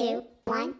Two, one,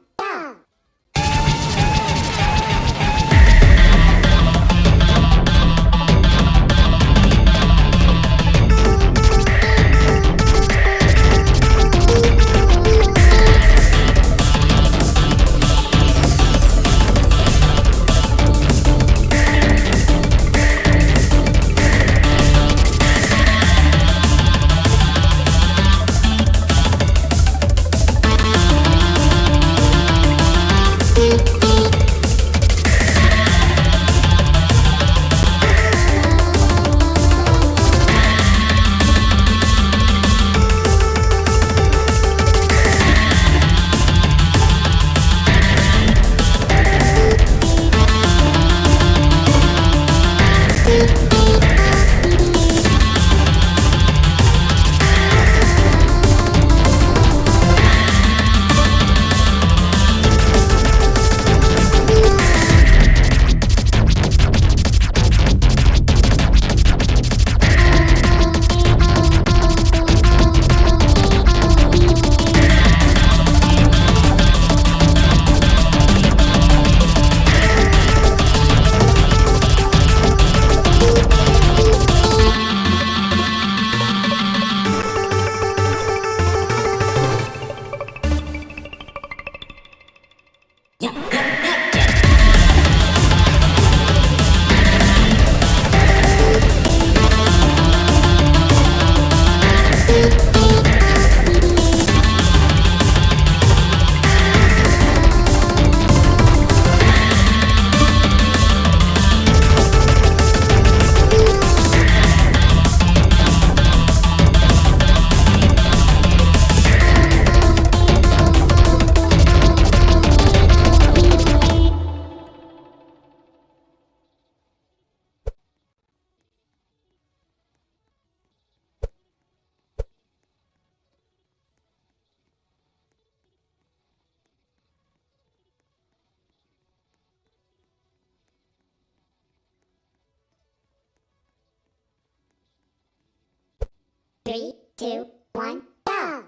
Three, two, one, go!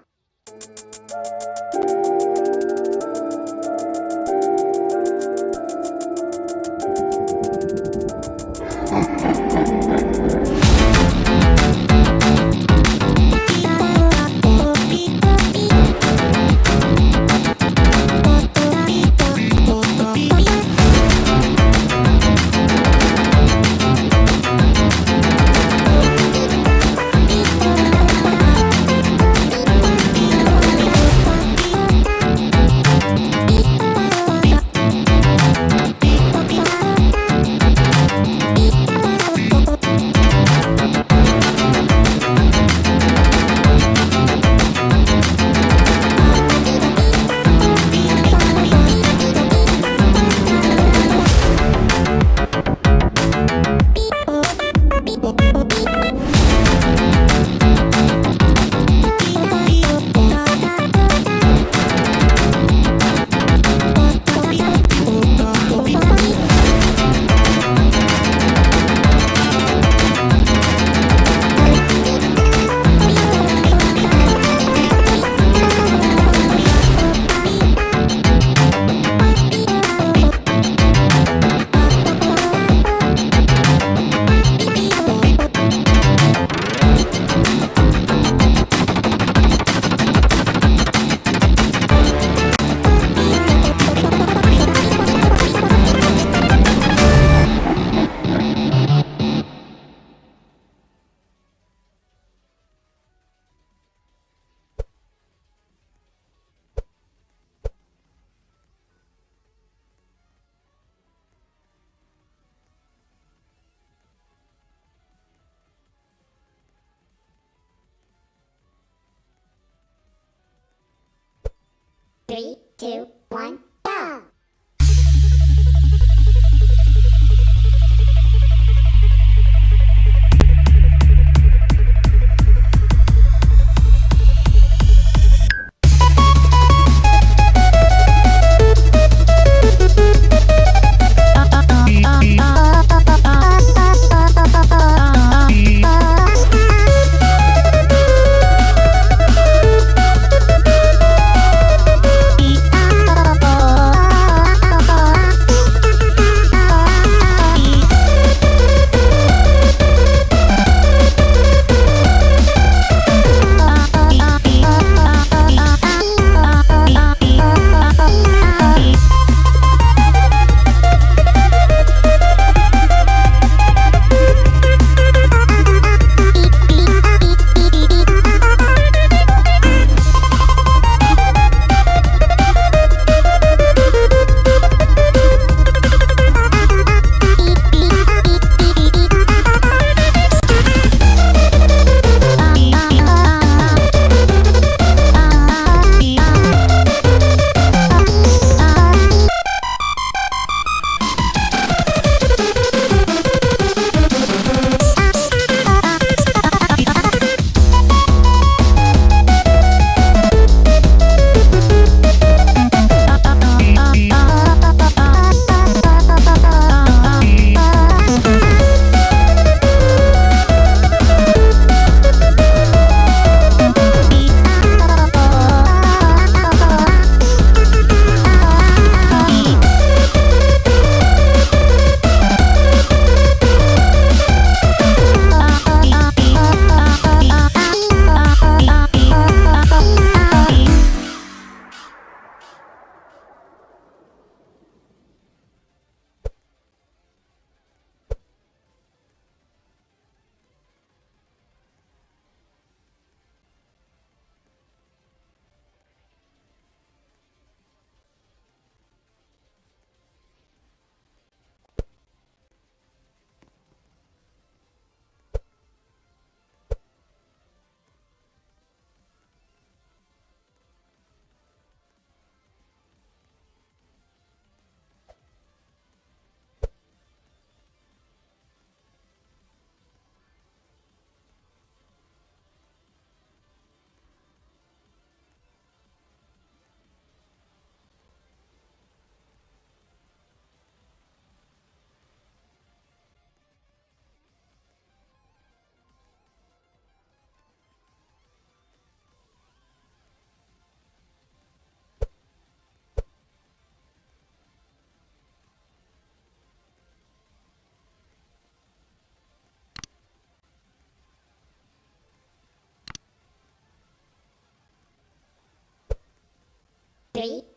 Three, two, one,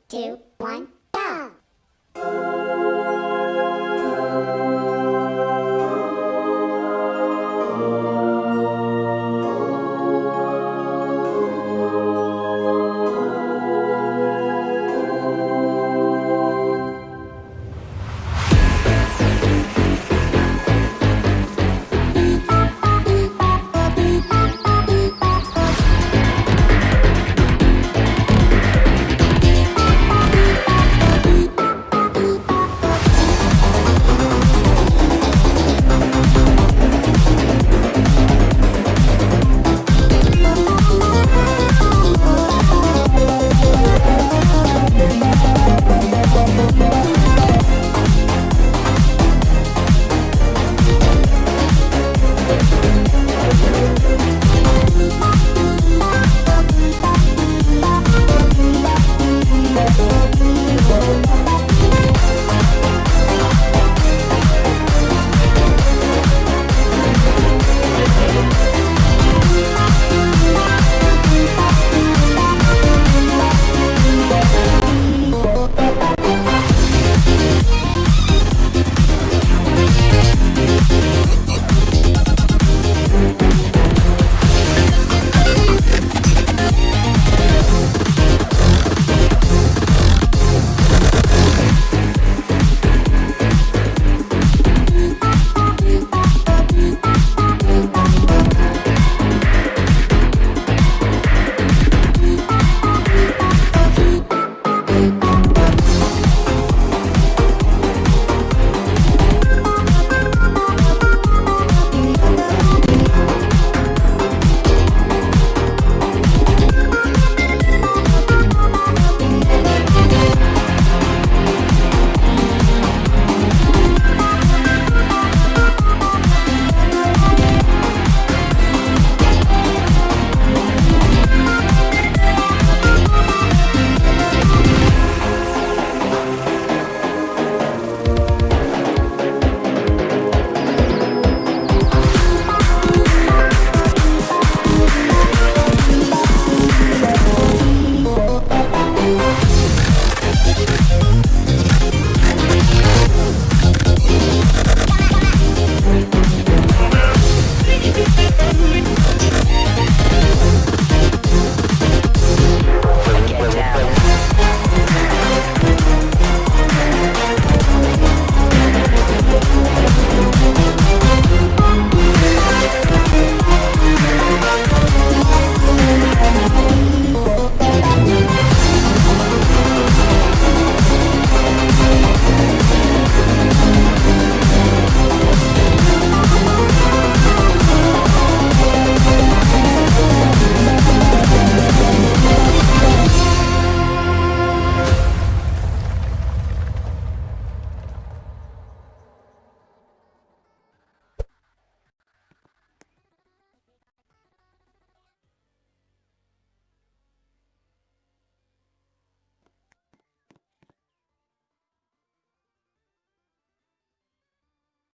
two, one,